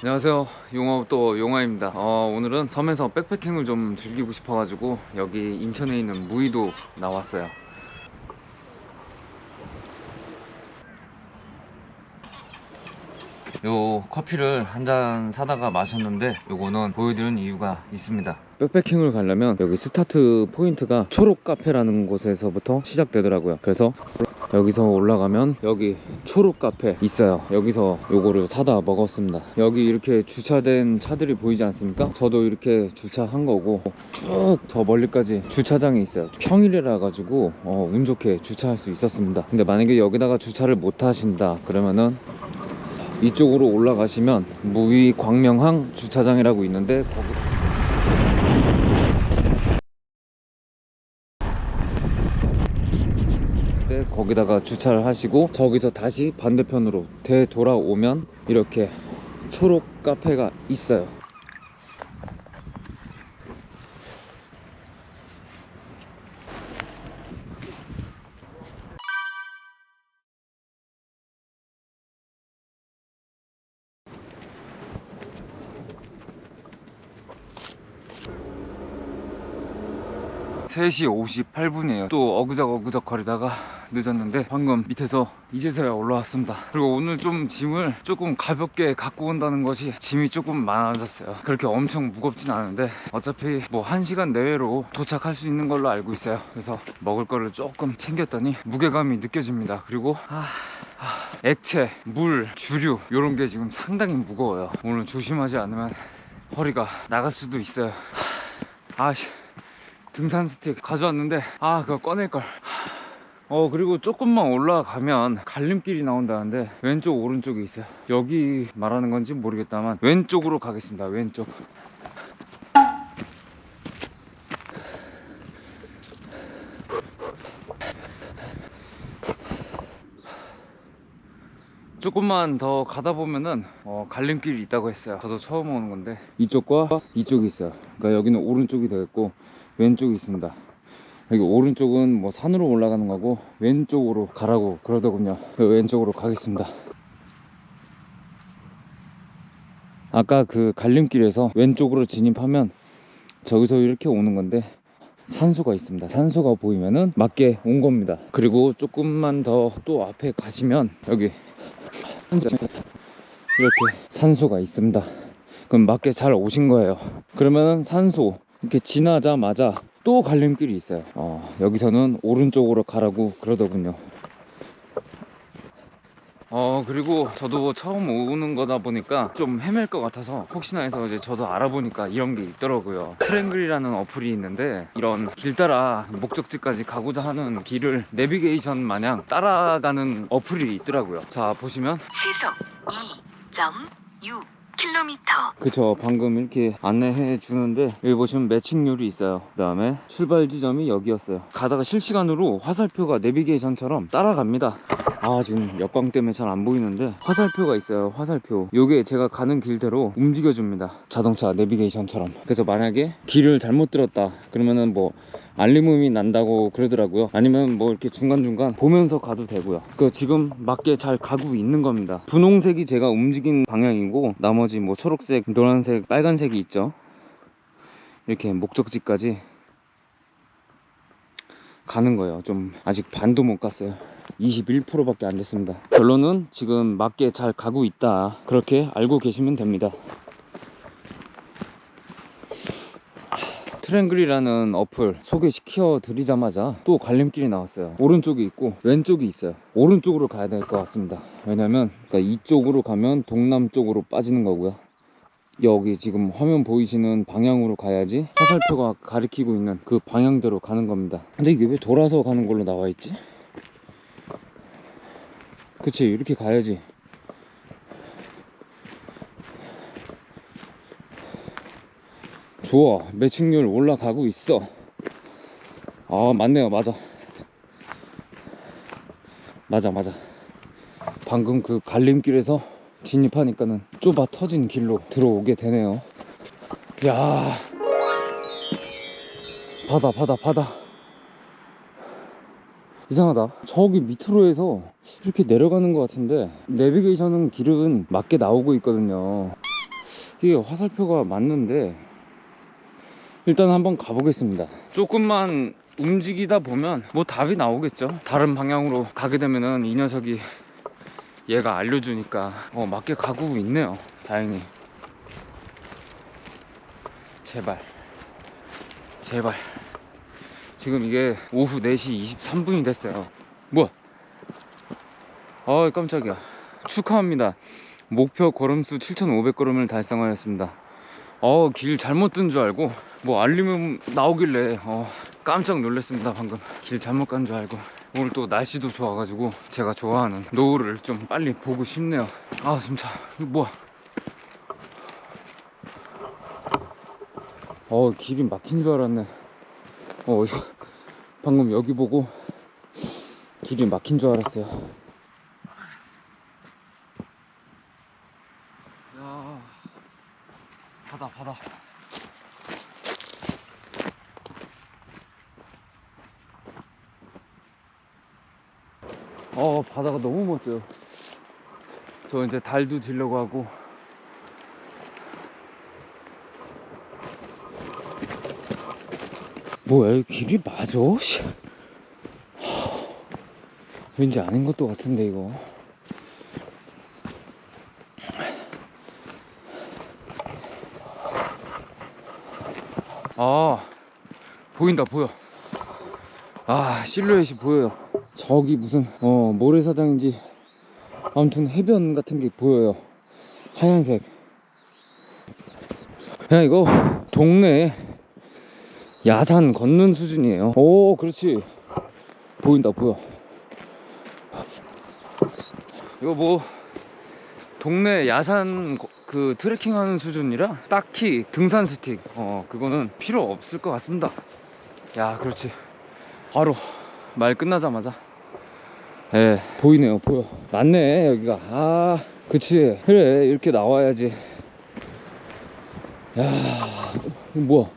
안녕하세요. 용화 또 용화입니다. 어, 오늘은 섬에서 backpacking을 좀 즐기고 싶어가지고 여기 인천에 있는 무의도 나왔어요. 요 커피를 한 잔 사다가 마셨는데 요거는 보여드리는 이유가 있습니다. backpacking을 가려면 여기 스타트 포인트가 초록 카페라는 곳에서부터 시작되더라고요. 그래서 여기서 올라가면 여기 초록 카페 있어요. 여기서 요거를 사다 먹었습니다. 여기 이렇게 주차된 차들이 보이지 않습니까? 저도 이렇게 주차한 거고 쭉 저 멀리까지 주차장이 있어요. 평일이라 가지고 어, 운 좋게 주차할 수 있었습니다. 근데 만약에 여기다가 주차를 못 하신다 그러면은 이쪽으로 올라가시면 무위 광명항 주차장이라고 있는데 거기 네, 거기다가 주차를 하시고 저기서 다시 반대편으로 되돌아오면 이렇게 초록 카페가 있어요 세시 58분이에요. 또 어그적 거리다가 늦었는데 방금 밑에서 이제서야 올라왔습니다. 그리고 오늘 좀 짐을 조금 가볍게 갖고 온다는 것이 짐이 조금 많아졌어요. 그렇게 엄청 무겁진 않은데 어차피 뭐 1시간 내외로 도착할 수 있는 걸로 알고 있어요. 그래서 먹을 거를 조금 챙겼더니 무게감이 느껴집니다. 그리고 아... 아, 액체, 물, 주류 이런 게 지금 상당히 무거워요. 오늘 조심하지 않으면 허리가 나갈 수도 있어요. 아씨 등산 스틱 가져왔는데 아 그거 꺼낼걸. 어 그리고 조금만 올라가면 갈림길이 나온다는데 왼쪽 오른쪽이 있어요. 여기 말하는 건지 모르겠다만 왼쪽으로 가겠습니다 왼쪽. 조금만 더 가다 보면은 어, 갈림길이 있다고 했어요. 저도 처음 오는 건데. 이쪽과 이쪽이 있어요. 그러니까 여기는 오른쪽이 되겠고 왼쪽이 있습니다. 여기 오른쪽은 뭐 산으로 올라가는 거고 왼쪽으로 가라고 그러더군요. 그 왼쪽으로 가겠습니다. 아까 그 갈림길에서 왼쪽으로 진입하면 저기서 이렇게 오는 건데 산소가 있습니다. 산소가 보이면은 맞게 온 겁니다. 그리고 조금만 더 또 앞에 가시면 여기 이렇게 산소가 있습니다. 그럼 맞게 잘 오신 거예요. 그러면은 산소 이렇게 지나자마자 또 갈림길이 있어요. 어, 여기서는 오른쪽으로 가라고 그러더군요. 어 그리고 저도 처음 오는 거다 보니까 좀 헤맬 것 같아서 혹시나 해서 이제 저도 알아보니까 이런 게 있더라고요. 트랭글이라는 어플이 있는데 이런 길 따라 목적지까지 가고자 하는 길을 내비게이션 마냥 따라가는 어플이 있더라고요. 자 보시면 시속 2.6 킬로미터. 그쵸 방금 이렇게 안내해 주는데 여기 보시면 매칭률이 있어요. 그 다음에 출발 지점이 여기였어요. 가다가 실시간으로 화살표가 내비게이션처럼 따라갑니다. 아 지금 역광 때문에 잘 안 보이는데 화살표가 있어요 화살표. 요게 제가 가는 길대로 움직여 줍니다. 자동차 내비게이션처럼. 그래서 만약에 길을 잘못 들었다. 그러면은 뭐 알림음이 난다고 그러더라고요. 아니면 뭐 이렇게 중간중간 보면서 가도 되고요. 그 지금 맞게 잘 가고 있는 겁니다. 분홍색이 제가 움직인 방향이고 나머지 뭐 초록색 노란색 빨간색이 있죠. 이렇게 목적지까지 가는 거예요. 좀 아직 반도 못 갔어요. 21%밖에 안 됐습니다. 결론은 지금 맞게 잘 가고 있다. 그렇게 알고 계시면 됩니다 트랭글이라는 어플 소개시켜 드리자마자 또 갈림길이 나왔어요. 오른쪽이 있고 왼쪽이 있어요. 오른쪽으로 가야 될 것 같습니다. 왜냐면 그러니까 이쪽으로 가면 동남쪽으로 빠지는 거고요. 여기 지금 화면 보이시는 방향으로 가야지 화살표가 가리키고 있는 그 방향대로 가는 겁니다. 근데 이게 왜 돌아서 가는 걸로 나와 있지? 그치 이렇게 가야지 좋아. 매칭률 올라가고 있어. 아 맞네요. 맞아. 맞아 맞아. 방금 그 갈림길에서 진입하니까는 좁아 터진 길로 들어오게 되네요. 야. 바다 바다 바다. 이상하다. 저기 밑으로 해서 이렇게 내려가는 것 같은데 내비게이션은 길은 맞게 나오고 있거든요. 이게 화살표가 맞는데 일단 한번 가보겠습니다. 조금만 움직이다 보면 뭐 답이 나오겠죠. 다른 방향으로 가게 되면은 이 녀석이 얘가 알려주니까 어 맞게 가고 있네요. 다행히. 제발. 제발. 지금 이게 오후 4시 23분이 됐어요. 뭐야? 아 깜짝이야. 축하합니다. 목표 걸음수 7,500걸음을 달성하였습니다 어, 길 잘못 든 줄 알고 뭐 알림음 나오길래 어, 깜짝 놀랐습니다 방금. 길 잘못 간 줄 알고. 오늘 또 날씨도 좋아가지고 제가 좋아하는 노을을 좀 빨리 보고 싶네요. 아 진짜 이거 뭐야? 어 길이 막힌 줄 알았네. 어 방금 여기 보고 길이 막힌 줄 알았어요 바다 바다 어 바다가 너무 멋져요. 저 이제 달도 지려고 하고. 뭐야 이 길이 맞아? 왠지 아닌 것도 같은데 이거 아 보인다 보여. 아 실루엣이 보여요. 저기 무슨 어 모래사장인지 아무튼 해변 같은 게 보여요. 하얀색. 그냥 이거 동네 야산 걷는 수준이에요. 오 그렇지. 보인다 보여. 이거 뭐 동네 야산 거- 그 트레킹 하는 수준이라 딱히 등산 스틱 어 그거는 필요 없을 것 같습니다. 야 그렇지. 바로 말 끝나자마자. 예 보이네요 보여. 맞네 여기가. 아 그치. 그래 이렇게 나와야지. 야 뭐야?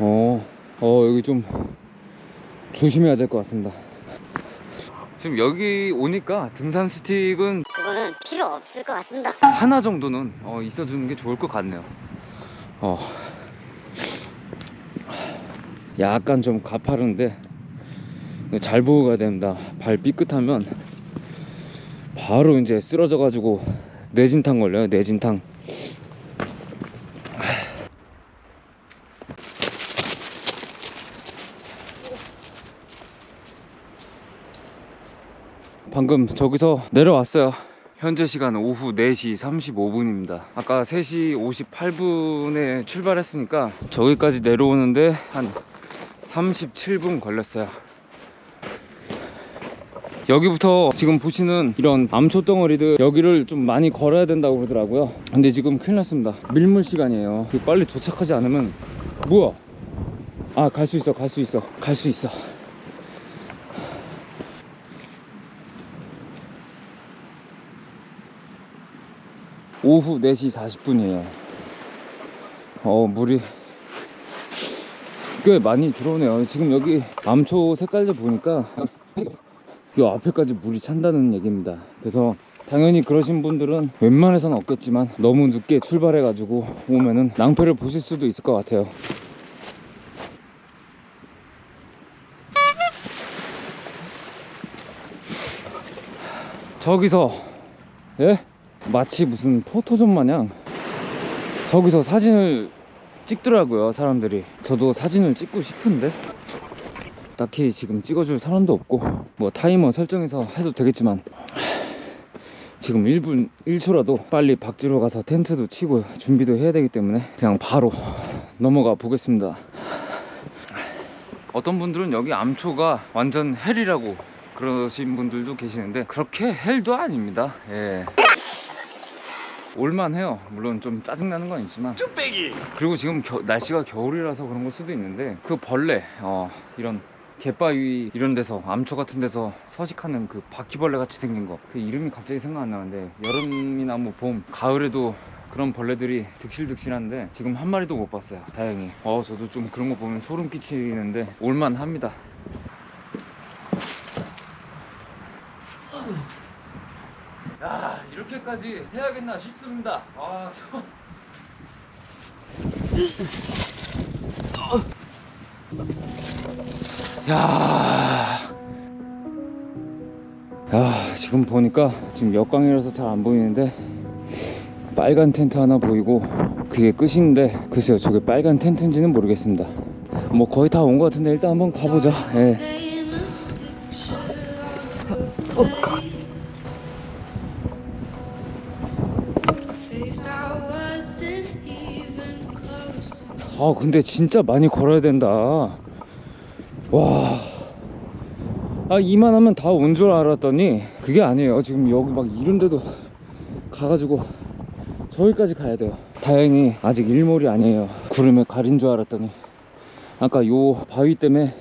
어, 어 여기 좀 조심해야 될 것 같습니다 지금 여기 오니까 등산 스틱은 그거는 필요 없을 것 같습니다. 하나 정도는 어, 있어주는 게 좋을 것 같네요. 어. 약간 좀 가파른데 잘 보고 가야 됩니다. 발 삐끗하면 바로 이제 쓰러져 가지고 뇌진탕 걸려요. 뇌진탕. 방금 저기서 내려왔어요. 현재 시간 오후 4시 35분입니다. 아까 3시 58분에 출발했으니까 저기까지 내려오는데 한 37분 걸렸어요. 여기부터 지금 보시는 이런 암초 덩어리들 여기를 좀 많이 걸어야 된다고 그러더라고요. 근데 지금 큰일 났습니다. 밀물 시간이에요. 빨리 도착하지 않으면 뭐야? 아, 갈 수 있어, 갈 수 있어, 갈 수 있어. 오후 4시 40분이에요. 어, 물이 꽤 많이 들어오네요. 지금 여기 암초 색깔들 보니까 이 앞에까지 물이 찬다는 얘기입니다. 그래서 당연히 그러신 분들은 웬만해서는 없겠지만 너무 늦게 출발해 가지고 오면은 낭패를 보실 수도 있을 것 같아요. 저기서 예? 마치 무슨 포토존 마냥 저기서 사진을 찍더라고요 사람들이. 저도 사진을 찍고 싶은데. 딱히 지금 찍어줄 사람도 없고 뭐 타이머 설정해서 해도 되겠지만 지금 1분 1초라도 빨리 박지로 가서 텐트도 치고 준비도 해야 되기 때문에 그냥 바로 넘어가 보겠습니다. 어떤 분들은 여기 암초가 완전 hell이라고 그러신 분들도 계시는데 그렇게 헬도 아닙니다. 예. 올만해요. 물론 좀 짜증나는 건 있지만. 그리고 지금 겨- 날씨가 겨울이라서 그런 걸 수도 있는데 그 벌레 어, 이런 갯바위 이런 데서 암초 같은 데서 서식하는 그 바퀴벌레 같이 생긴 거. 그 이름이 갑자기 생각 안 나는데 여름이나 뭐 봄 가을에도 그런 벌레들이 득실득실한데 지금 한 마리도 못 봤어요. 다행히. 어 저도 좀 그런 거 보면 소름 끼치는데 올만합니다 이렇게까지 해야겠나 싶습니다. 아, 저... 야. 야, 지금 보니까 지금 역광이라서 잘 안 보이는데 빨간 텐트 하나 보이고 그게 끝인데 글쎄요 저게 빨간 텐트인지는 모르겠습니다 뭐 거의 다 온 것 같은데 일단 한번 가보자 예. Faced I 아 근데 진짜 많이 걸어야 된다. 와. 아, 이만하면 다 온 줄 알았더니 그게 아니에요. 지금 여기 막 이런데도 가가지고 저기까지 가야 돼요. 다행히 아직 일몰이 아니에요. 구름에 가린 줄 알았더니 아까 요 바위 때문에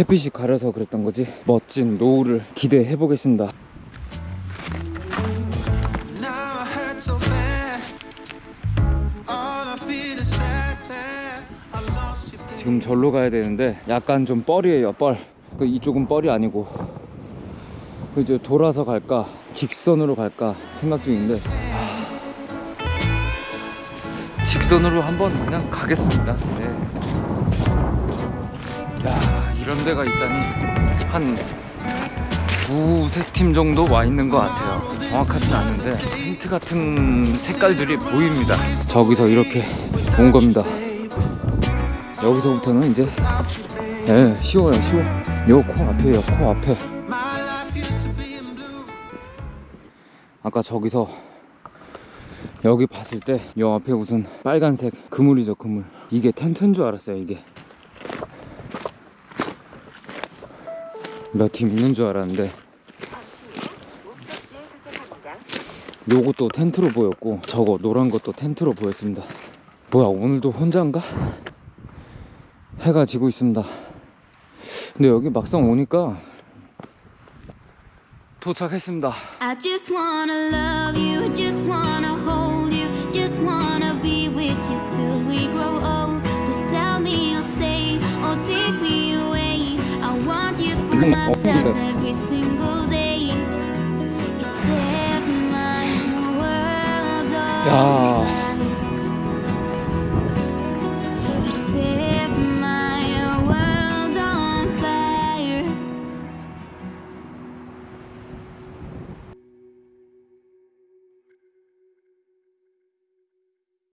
햇빛이 가려서 그랬던 거지. 멋진 노을을 기대해 보겠습니다 지금 절로 가야 되는데 약간 좀 뻘이에요 뻘. 그 이쪽은 뻘이 아니고 그 이제 돌아서 갈까 직선으로 갈까 생각 중인데 하, 직선으로 한번 그냥 가겠습니다. 네. 야 이런 데가 있다니 한 두세 팀 정도 와 있는 것 같아요. 정확하진 않은데 텐트 같은 색깔들이 보입니다. 저기서 이렇게 온 겁니다. 여기서부터는 이제 예, 쉬워요, 쉬워. 요 코 앞에요, 코 앞에. My life used to be in blue. 아까 저기서 여기 봤을 때 요 앞에 무슨 빨간색 그물이죠, 그물. 이게 텐트인 줄 알았어요, 이게. 몇 팀 있는 줄 알았는데. 요것도 텐트로 보였고, 저거 노란 것도 텐트로 보였습니다. 뭐야, 오늘도 혼자인가? 해가 지고 있습니다. 근데 여기 막상 오니까 도착했습니다. 야,